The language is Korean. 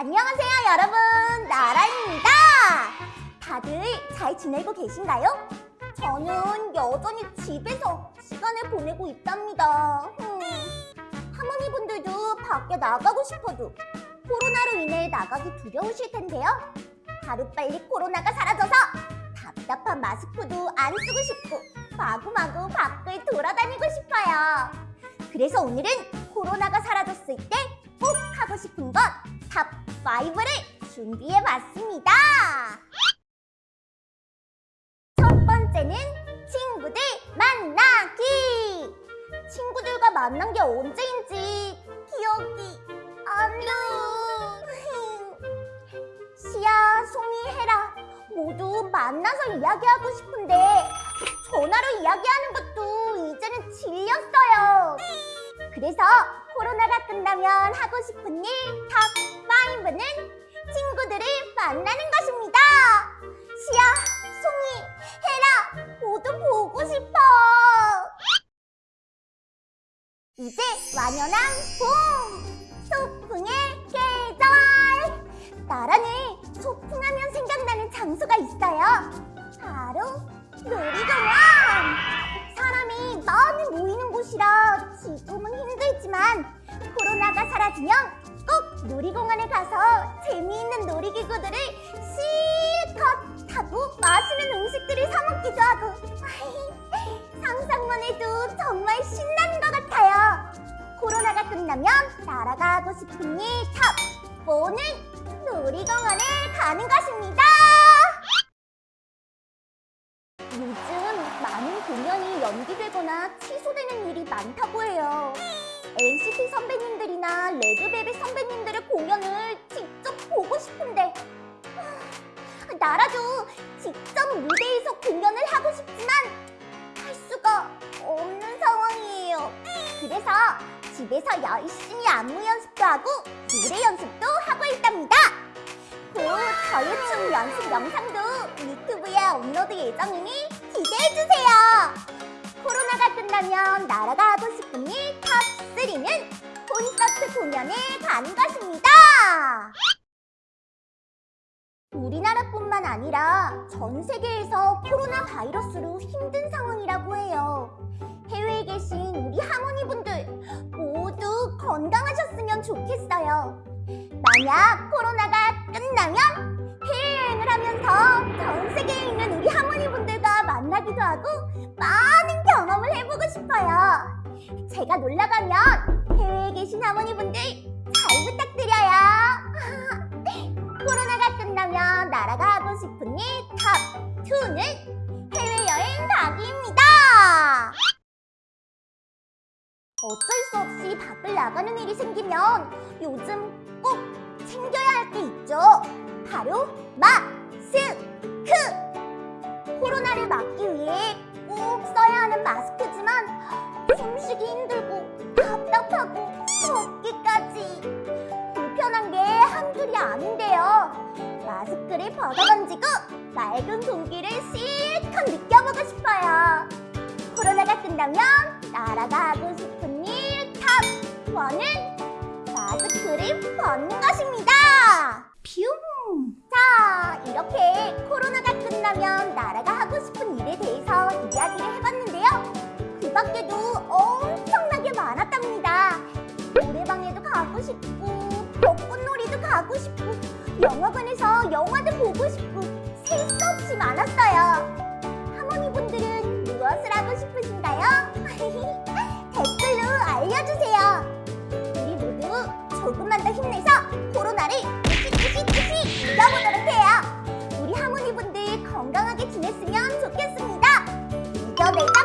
안녕하세요 여러분. 나라입니다. 다들 잘 지내고 계신가요? 저는 여전히 집에서 시간을 보내고 있답니다. 음, 할머니분들도 밖에 나가고 싶어도 코로나로 인해 나가기 두려우실 텐데요. 하루빨리 코로나가 사라져서 답답한 마스크도 안 쓰고 싶고 마구마구 밖을 돌아다니고 싶어요. 그래서 오늘은 코로나가 사라졌을 때 꼭 하고 싶은 것 top 5를 준비해봤습니다. 첫 번째는 친구들 만나기. 친구들과 만난 게 언제인지 기억이 안 나. 시야, 송이, 헤라 모두 만나서 이야기하고 싶은데 전화로 이야기하는 것도 이제는 질렸어요. 그래서 코로나가 끝나면 하고 싶은 일 top 5는 친구들을 만나는 것입니다. 시야, 송이, 헤라 모두 보고 싶어. 이제 완연한 봄! 소풍의 계절! 나라는 소풍하면 생각나는 장소가 있어요. 바로 사라지면 꼭 놀이공원에 가서 재미있는 놀이기구들을 실컷 타고 맛있는 음식들을 사 먹기도 하고 상상만 해도 정말 신나는 것 같아요. 코로나가 끝나면 하고 싶은 일 top 4는 놀이공원에 가는 것입니다. 요즘 많은 공연이 연기되거나 취소되는 일이 많다고 해요. NCT 선배님들이나 레드벨벳 선배님들의 공연을 직접 보고 싶은데 하, 나라도 직접 무대에서 공연을 하고 싶지만 할 수가 없는 상황이에요. 그래서 집에서 열심히 안무 연습도 하고 노래 연습도 하고 있답니다. 곧 저유춤 연습 영상도 유튜브에 업로드 예정이니 기대해주세요. 코로나가 끝나면 나라가 하고 싶은 일 top 3는 콘서트 공연에 가는 것입니다. 우리나라뿐만 아니라 전 세계에서 코로나 바이러스로 힘든 상황이라고 해요. 해외에 계신 우리 할머니분들 모두 건강하셨으면 좋겠어요. 만약 코로나가 끝나면 해외여행을 하면서 전 세계에 있는 우리 할머니분들과 만나기도 하고 많은 경험을 해보고 싶어요. 제가 놀러 가면 해외에 계신 할머니분들 잘 부탁드려요. 코로나가 끝나면 나라가 하고 싶은 일 top 2는 해외여행 가기입니다. 어쩔 수 없이 밖을 나가는 일이 생기면 요즘 꼭 챙겨야 할 게 있죠. 바로 마스크! 코로나를 막기 위해 꼭 써야 하는 마스크지만 숨쉬기 힘들고 답답하고 벗기까지 불편한 게 한둘이 아닌데요. 마스크를 벗어던지고 맑은 공기를 실컷 느껴보고 싶어요. 코로나가 끝나면 나라가 하고 싶은 일 top 1은 마스크를 벗는 것입니다. 뷰! 자, 이렇게 코로나가 끝나면 나라가 하고 싶은 일에 대해서 이야기를 해봤는데요. 그 밖에도 영화관에서 영화도 보고 싶고 셀 수 없이 많았어요. 하모니분들은 무엇을 하고 싶으신가요? 댓글로 알려주세요. 우리 모두 조금만 더 힘내서 코로나를 으시으시으시 이겨보도록 해요. 우리 하모니분들 건강하게 지냈으면 좋겠습니다. 이겨내자!